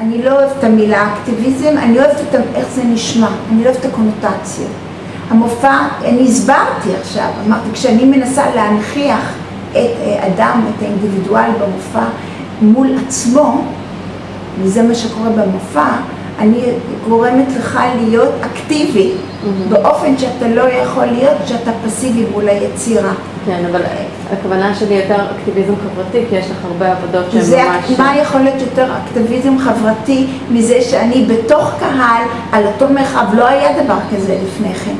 אני לא אוהבת את המילה אקטיביזם, אני אוהבת את איך זה נשמע, אני לא אוהבת את הקונוטציות. המופע, אני הסברתי עכשיו, אמרתי, כשאני מנסה להנכיח את אה, אדם, את האינדיבידואל במופע מול עצמו, וזה מה שקורה במופע, אני גורמת לך להיות אקטיבי, באופן שאתה לא יכול להיות כשאתה פסיבי מול היצירה. כן, אבל הכוונה שלי יותר אקטיביזם חברתי, כי יש לך הרבה עבודות שהן זה, ממש... מה יכול להיות יותר אקטיביזם חברתי מזה שאני בתוך קהל, על אותו מרחב, לא היה דבר כזה לפני כן.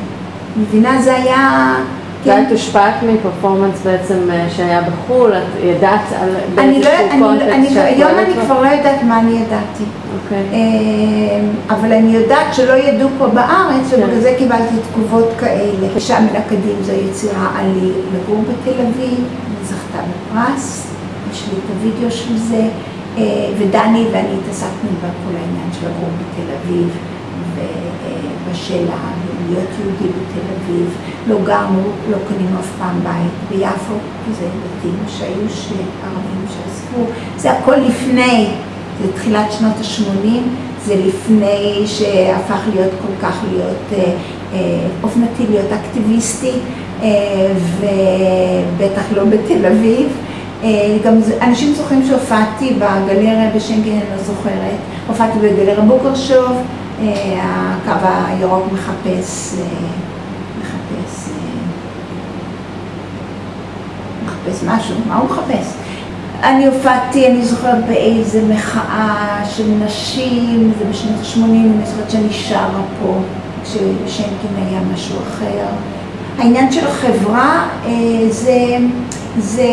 מבינה? זה היה... כן. ואת הושפעת מפרפורמנס בעצם אה, שהיה בחו"ל, את ידעת על אני לא, באיזשהו אני, קונטקסט אני, שאת היום אני? כבר לא יודעת מה אני ידעתי. אוקיי. אה, אבל אני יודעת שלא ידעו פה בארץ, כן. ובגלל זה קיבלתי תגובות כאלה. מן הקדים זו יצירה עלי לגור בתל אביב, זכתה בפרס, יש לי את הוידאו של זה, אה, ודני ואני התעסקנו בכל העניין של לגור בתל אביב, ובשאלה להיות יהודי בתל אביב. לא גרנו, לא קנינו אף פעם בית ביפו, כי זה בתים שהיו ערבים שעזבו, זה הכל לפני. זה תחילת שנות ה-80, זה לפני שהפך להיות כל כך להיות אה, אה, אופנתי, להיות אקטיביסטי, אה, ובטח לא בתל אביב. גם אנשים זוכרים שהופעתי בגלריה בשנקין, אני לא זוכרת, הופעתי בגלריה בוקרשוב, הקו הירוק מחפש, אה, מחפש, אה, מחפש משהו, מה הוא מחפש? אני הופעתי, אני זוכרת באיזה מחאה של נשים, זה בשנות ה-80, אני זוכרת שאני שרה פה, כששנקין היה משהו אחר. העניין של החברה, אה, זה, זה,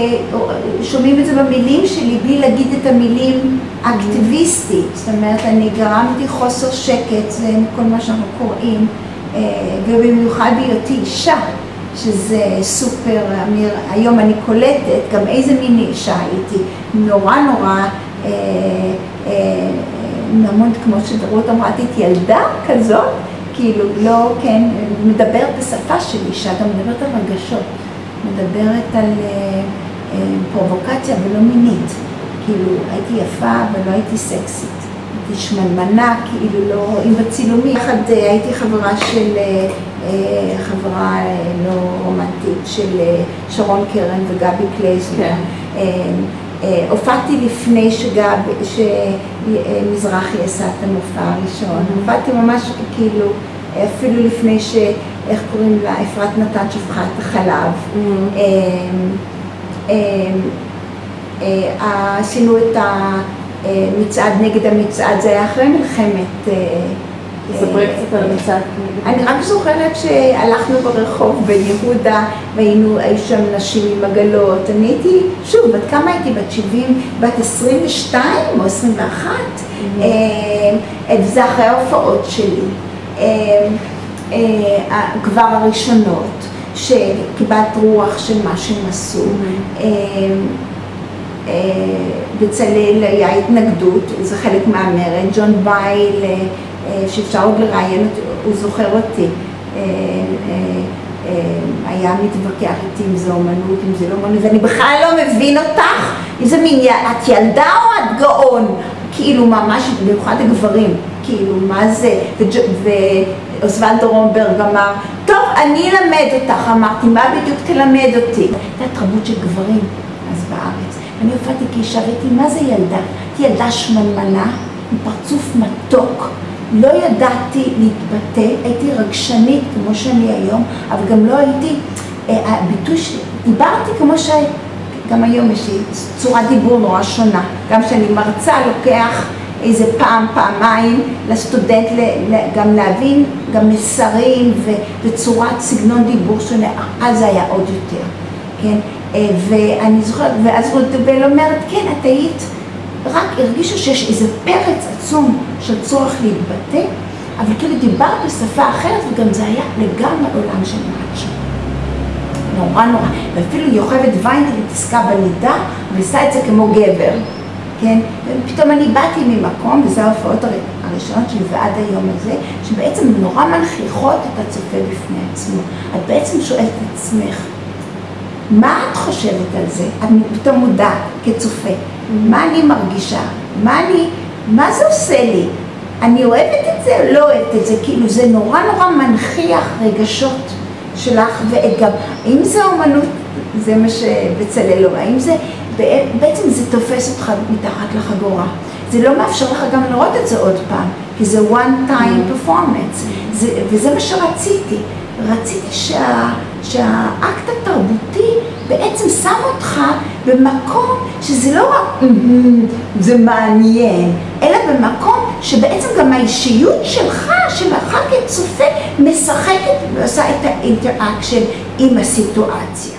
שומעים את זה במילים שלי, בלי להגיד את המילים אקטיביסטית. זאת אומרת, אני גרמתי חוסר שקט, זה כל מה שאנחנו קוראים, אה, ובמיוחד בהיותי אישה. שזה סופר, אמיר, היום אני קולטת גם איזה מין אישה הייתי, נורא נורא, אה, אה, המון כמו שדרות אמרה, את ילדה כזאת, כאילו לא, כן, מדברת בשפה של אישה, גם מדברת על רגשות, מדברת על אה, אה, פרובוקציה ולא מינית, כאילו הייתי יפה ולא הייתי סקסית. הייתי שמנמנה, כאילו לא רואים בצילומים. יחד אה, הייתי חברה של, אה, אה, חברה אה, לא רומנטית של אה, שרון קרן וגבי קלייזנר. כן. אה, אה, הופעתי לפני שגב, שמזרחי עשה את המופע הראשון. הופעתי ממש כאילו, אפילו לפני ש... איך קוראים לה? אפרת נתן שפכה את החלב. Mm-hmm. אה, אה, אה, עשינו את המצעד נגד המצעד, זה היה אחרי מלחמת... אה, ספרי אה, קצת על המצעד. אני רק זוכרת שהלכנו ברחוב ביהודה והיינו, שם נשים עם עגלות. אני הייתי, שוב, בת כמה הייתי? בת 70, בת 22 או 21? אה, וזה אחרי ההופעות שלי. אה, אה, כבר הראשונות, שקיבלת רוח של מה שהם עשו. אה, אה, בצלאל היה התנגדות, זה חלק מהמרד, ג'ון בייל, אה, אה, שאפשר עוד לראיין אותי, הוא זוכר אותי, אה, אה, אה, היה מתווכח איתי אם זה אומנות, אם זה לא אומנות, ואני בכלל לא מבין אותך, איזה מין, י- את ילדה או את גאון? כאילו ממש, במיוחד הגברים, כאילו מה זה, וג'- ואוסוולד רומברג אמר, טוב, אני אלמד אותך, אמרתי, מה בדיוק תלמד אותי? הייתה תרבות של גברים אז בארץ. אני הופעתי כאישה, ראיתי מה זה ילדה. ילדה שמנמנה, עם פרצוף מתוק, לא ידעתי להתבטא, הייתי רגשנית כמו שאני היום, אבל גם לא הייתי, אה, הביטוי שלי, דיברתי כמו ש... גם היום יש לי צורת דיבור נורא שונה. גם כשאני מרצה לוקח איזה פעם, פעמיים לסטודנט גם להבין גם מסרים וצורת סגנון דיבור שונה, אז היה עוד יותר, כן? אה, ואני זוכרת, ואז רוטבל אומרת, כן, את היית, רק הרגישו שיש איזה פרץ עצום של צורך להתבטא, אבל כאילו דיברת בשפה אחרת, וגם זה היה לגמרי עולם של מאצ'ו. נורא נורא, ואפילו יוכבד ויינטל התעסקה בנידה, ועשה את זה כמו גבר, כן? ופתאום אני באתי ממקום, וזה ההופעות הר- הראשונות שלי ועד היום הזה, שבעצם נורא מנכיחות את הצופה בפני עצמו. את בעצם שואלת את עצמך, מה את חושבת על זה? את פתאום מודעת כצופה, מה אני מרגישה? מה אני, מה זה עושה לי? אני אוהבת את זה או לא אוהבת את זה? כאילו זה נורא נורא מנכיח רגשות שלך, וגם, האם זה אומנות, זה מה שבצלאל אומר, האם זה, בעצם זה תופס אותך מתחת לחגורה. זה לא מאפשר לך גם לראות את זה עוד פעם, כי זה one time performance, זה, וזה מה שרציתי. רציתי שה, שהאקט התרבותי בעצם שם אותך במקום שזה לא רק זה מעניין, אלא במקום שבעצם גם האישיות שלך, שלך כצופה, משחקת ועושה את ה interaction עם הסיטואציה.